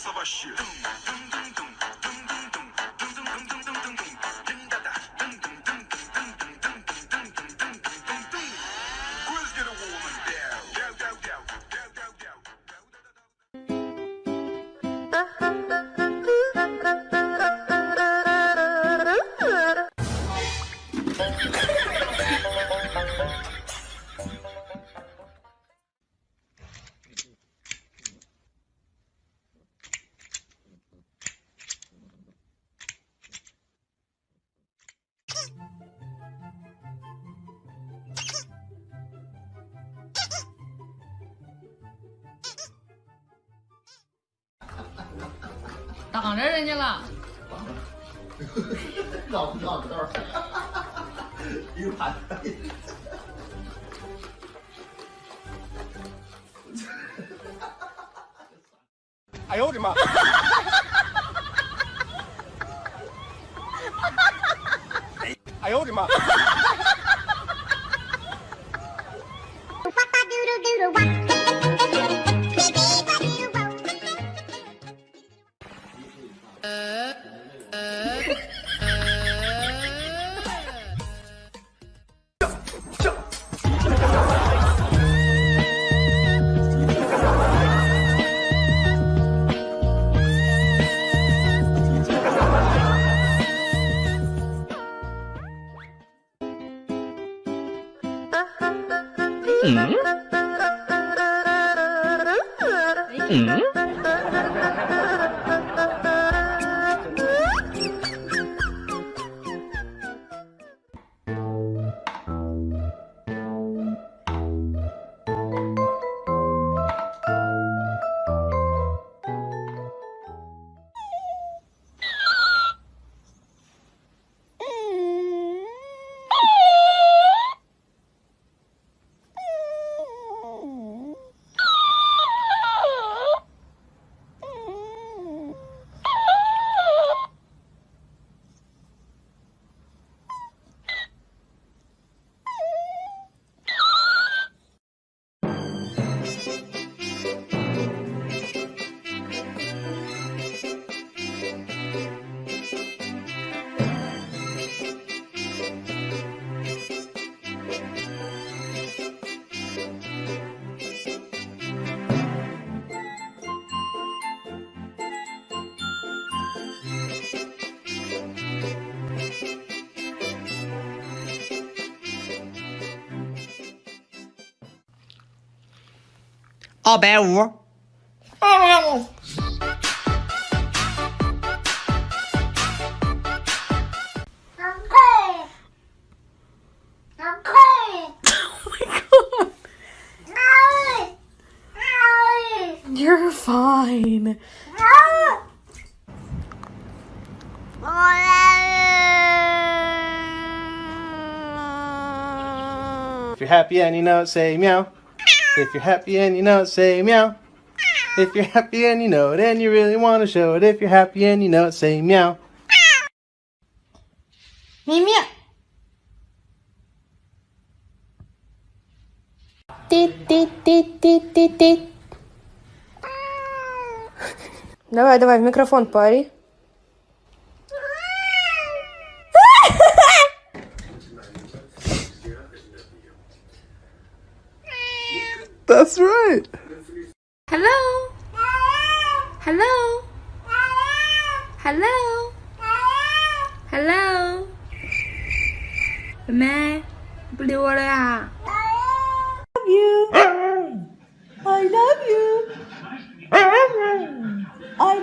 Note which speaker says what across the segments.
Speaker 1: savaşçı. Dum, dum, dum, dum. Thank you.
Speaker 2: 挡着人家了。
Speaker 3: 挡着绕不绕道？一个盘。哎呦我的妈！哎呦我的妈！
Speaker 4: 奥白无。
Speaker 2: Oh You're fine.
Speaker 3: If you're happy and you know it, say meow. If you're happy and you know it, say meow. If you're happy and you know it and you really want to show it, if you're happy and you know it, say meow.
Speaker 2: Meow meow. Давай, давай, в микрофон пари.
Speaker 3: That's right.
Speaker 2: Hello? Hello? Hello? Hello? मैं blue I love you. I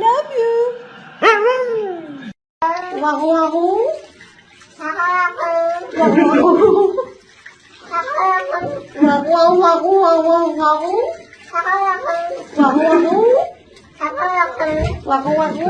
Speaker 2: love you. I love you. Wahoo wahoo. Wahoo wahoo. wagu wagu wagu wagu wagu wagu wagu wagu wagu